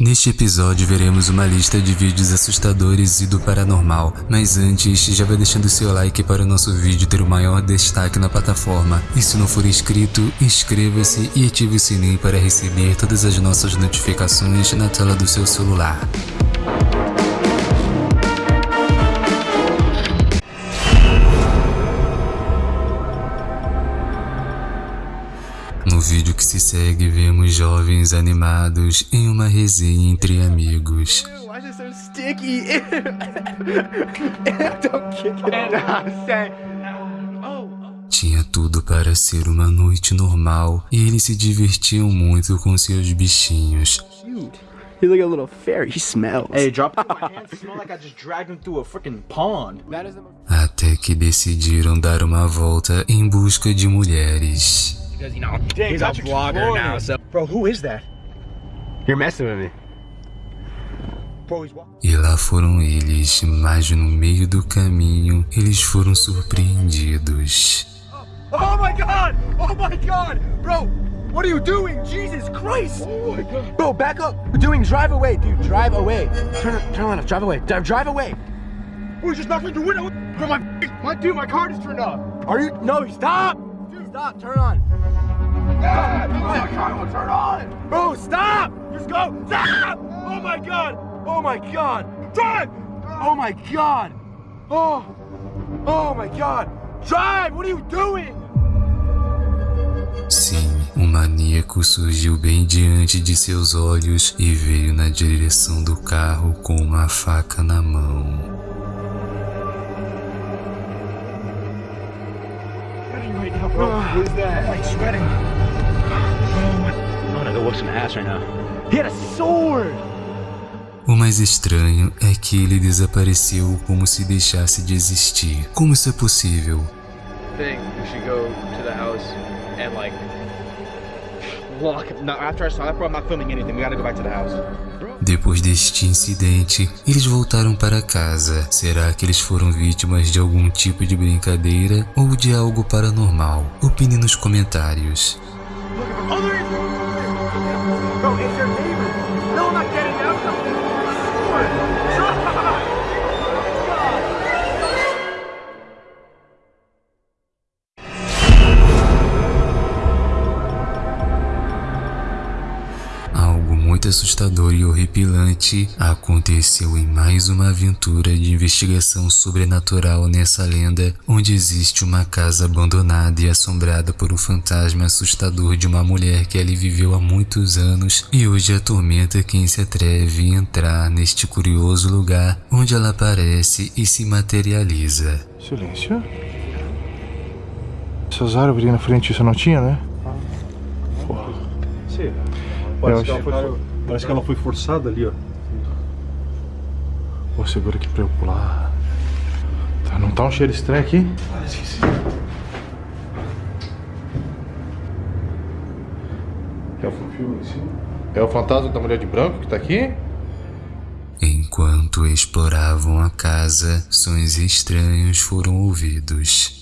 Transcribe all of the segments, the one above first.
Neste episódio veremos uma lista de vídeos assustadores e do paranormal, mas antes já vai deixando seu like para o nosso vídeo ter o maior destaque na plataforma. E se não for inscrito, inscreva-se e ative o sininho para receber todas as nossas notificações na tela do seu celular. Segue, vemos jovens animados em uma resenha entre amigos. Oh. Tinha tudo para ser uma noite normal e eles se divertiam muito com seus bichinhos. He's like a little fairy. He smells. Hey, drop my hands smell like I just dragged him through a freaking pond. Até que decidiram dar uma volta em busca de mulheres. Because, you know, he's a vlogger now, so. Bro, who is that? You're messing with me. Bro, he's walking. E lá foram eles, mas no meio do caminho eles foram surpreendidos. Oh my god! Oh my god! Bro, what are you doing? Jesus Christ! Oh my god. Bro, back up. We're doing drive away, dude. Drive away. Turn, turn left. Drive away. Drive, drive away. He just through the window. Bro, my, my, dude, my car just turned off. Are you? No, stop. Dude, stop. Turn on. Ah, my car won't turn on. Bro, stop. Just go. Stop. Oh my god. Oh my god. Drive. Oh my god. Oh. Oh my god. Drive. What are you doing? Sim, um maníaco surgiu bem diante de seus olhos e veio na direção do carro com uma faca na mão. Bro, who is that? Like sweating. O mais estranho é que ele desapareceu como se deixasse de existir. Como isso é possível? we should go to the house and like. Depois deste incidente, eles voltaram para casa. Será que eles foram vítimas de algum tipo de brincadeira ou de algo paranormal? Opine nos comentários. Assustador e horripilante aconteceu em mais uma aventura de investigação sobrenatural nessa lenda, onde existe uma casa abandonada e assombrada por um fantasma assustador de uma mulher que ali viveu há muitos anos e hoje atormenta quem se atreve a entrar neste curioso lugar onde ela aparece e se materializa. Silêncio. Essas árvores na frente isso não tinha, né? Sim. Eu Parece, que parece que ela foi forçada ali, ó. Vou segura aqui pra eu pular. Tá, não tá um cheiro estranho aqui? É o, é o fantasma da mulher de branco que tá aqui? Enquanto exploravam a casa, sons estranhos foram ouvidos.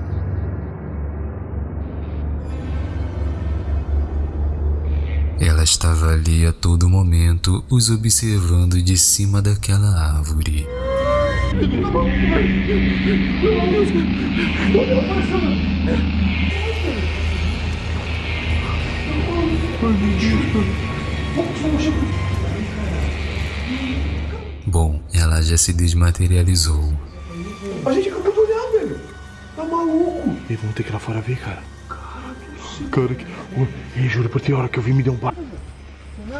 Ela estava ali a todo momento, os observando de cima daquela árvore. Bom, ela já se desmaterializou. A gente acabou de olhar, velho. Tá maluco. E vamos ter que ir lá fora ver, cara. Cara, que. Ei, juro por ti, a hora que eu vi me deu um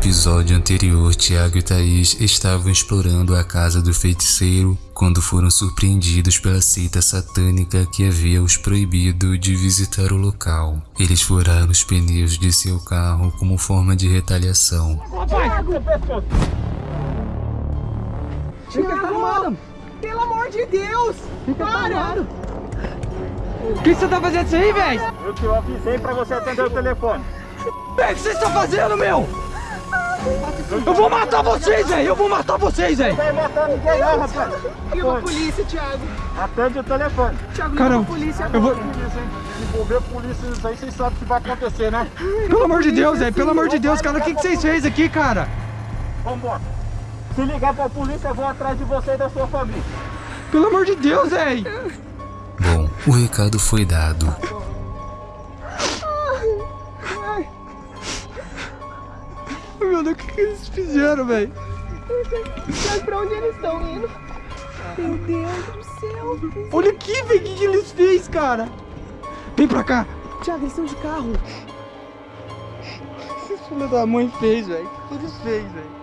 episódio anterior, Tiago e Thaís estavam explorando a casa do feiticeiro quando foram surpreendidos pela seita satânica que havia os proibido de visitar o local. Eles furaram os pneus de seu carro como forma de retaliação. Tiago, pelo amor de Deus! Para! O que você tá fazendo isso aí, velho? Eu te avisei pra você atender o telefone. O que vocês estão fazendo, meu? Eu vou matar vocês, velho! Eu vou matar vocês, velho! Não vai matar ninguém não, rapaz. Liga a polícia, Thiago. Atende o telefone. Thiago, Caramba, a polícia. eu vou... Se envolver a polícia nisso aí, vocês sabem o que vai acontecer, né? Pelo amor de Deus, velho! Pelo amor de Deus, cara, o que, que vocês fez aqui, cara? Vambora. Se ligar pra polícia, eu vou atrás de você e da sua família. Pelo amor de Deus, velho! Bom, o recado foi dado. Deus, o que, que eles fizeram, velho? Thiago, pra onde eles estão indo? Meu Deus do céu. Olha aqui, velho, o que, que eles fez, cara? Vem pra cá! Thiago, eles estão de carro. Esse filho da mãe fez, velho. O que eles fez, velho?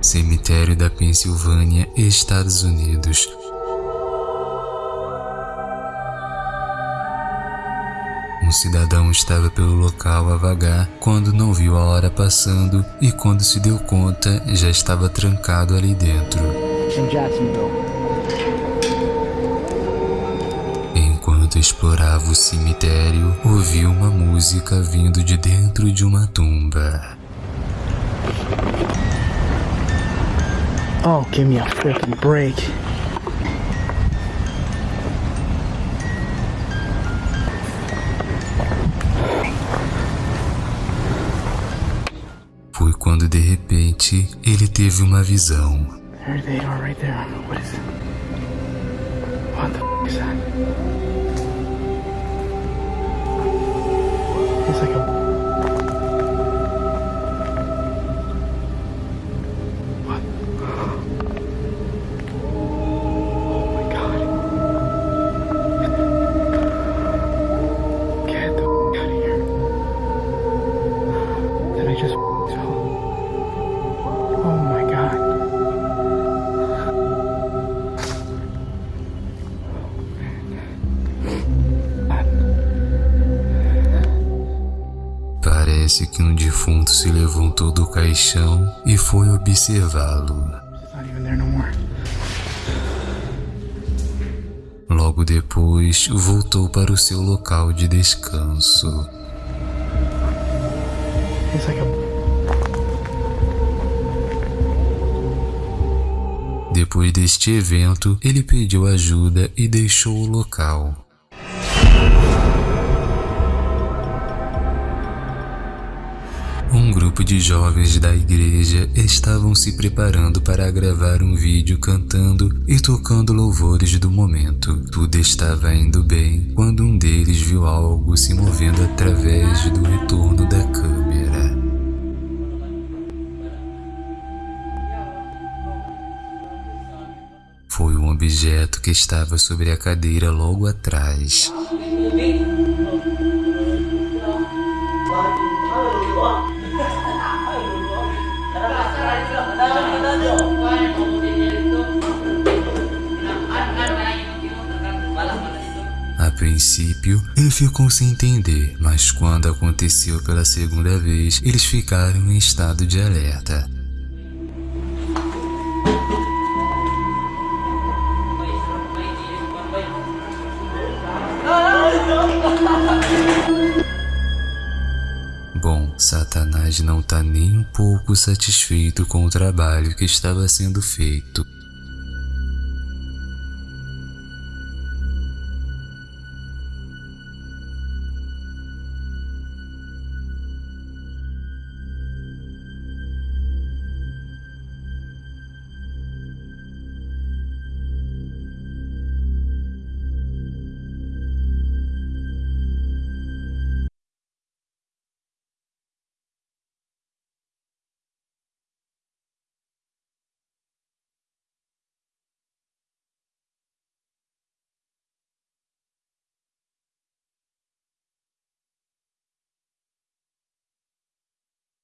Cemitério da Pensilvânia, Estados Unidos. Um cidadão estava pelo local a vagar quando não viu a hora passando e quando se deu conta já estava trancado ali dentro. Enquanto explorava o cemitério, ouviu uma música vindo de dentro de uma tumba. Oh, give me a freaking break. Repente ele teve uma visão. There they are right there. What is it? What the f is that? Parece que um defunto se levantou do caixão e foi observá-lo. Logo depois, voltou para o seu local de descanso. A. Depois deste evento, ele pediu ajuda e deixou o local. Um grupo de jovens da igreja estavam se preparando para gravar um vídeo cantando e tocando louvores do momento. Tudo estava indo bem quando um deles viu algo se movendo através do retorno da câmera. Foi um objeto que estava sobre a cadeira logo atrás. Princípio, ele ficou sem entender, mas quando aconteceu pela segunda vez, eles ficaram em estado de alerta. Bom, Satanás não está nem um pouco satisfeito com o trabalho que estava sendo feito.